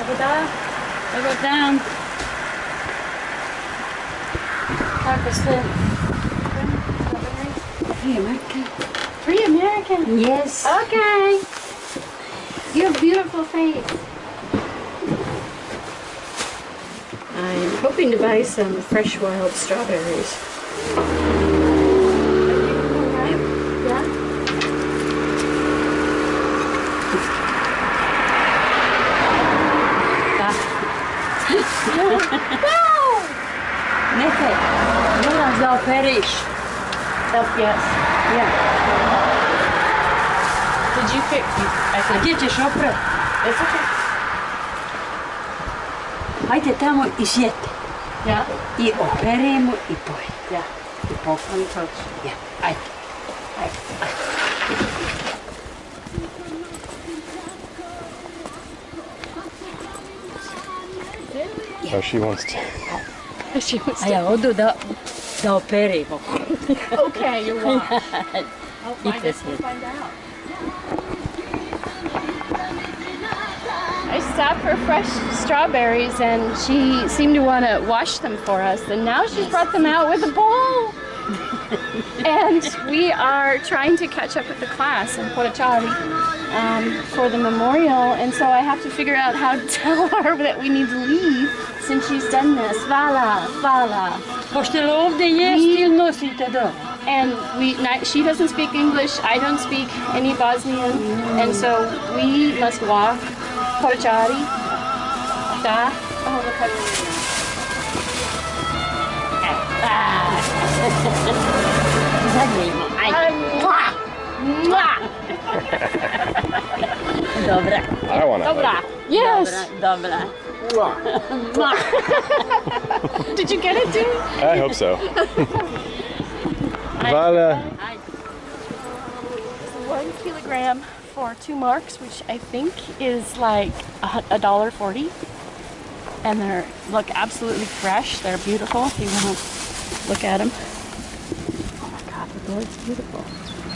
Over down. Pakistan. Free American. Free American? Yes. Okay. You have beautiful face. I'm hoping to buy some fresh wild strawberries. Nechaj. Moraš da operiš. Oh, yes. Ja. Did you pick? I A think gdje ćeš oprat? it's okay. Hajde tamo i sjeti. Yeah? I operemo i poj. Yeah. I pokoj. Let me touch. Ja, ajde. Ajde. Oh, she wants to. She was A ja odu da, da operimo. okay, you're welcome. I'll find, Eat it. this We'll one. find out. I stopped for fresh strawberries and she seemed to want to wash them for us and now she's brought them out with a bowl. And we are trying to catch up with the class in Potočari um, for the memorial and so I have to figure out how to tell her that we need to leave since she's done this. Vala, vala. Hoćete li ovdje jesti ili nosite doma? and we not, she doesn't speak English, I don't speak any Bosnian, and so we must walk Potočari. Da. Oh, look how Dobra. I want to. Dobra. Yes. Dobra, dobra. Did you get it, dude? I hope so. Vala. One kilogram for two marks, which I think is like a a dollar forty. And they're look absolutely fresh. They're beautiful. If you want to look at them. Board's beautiful.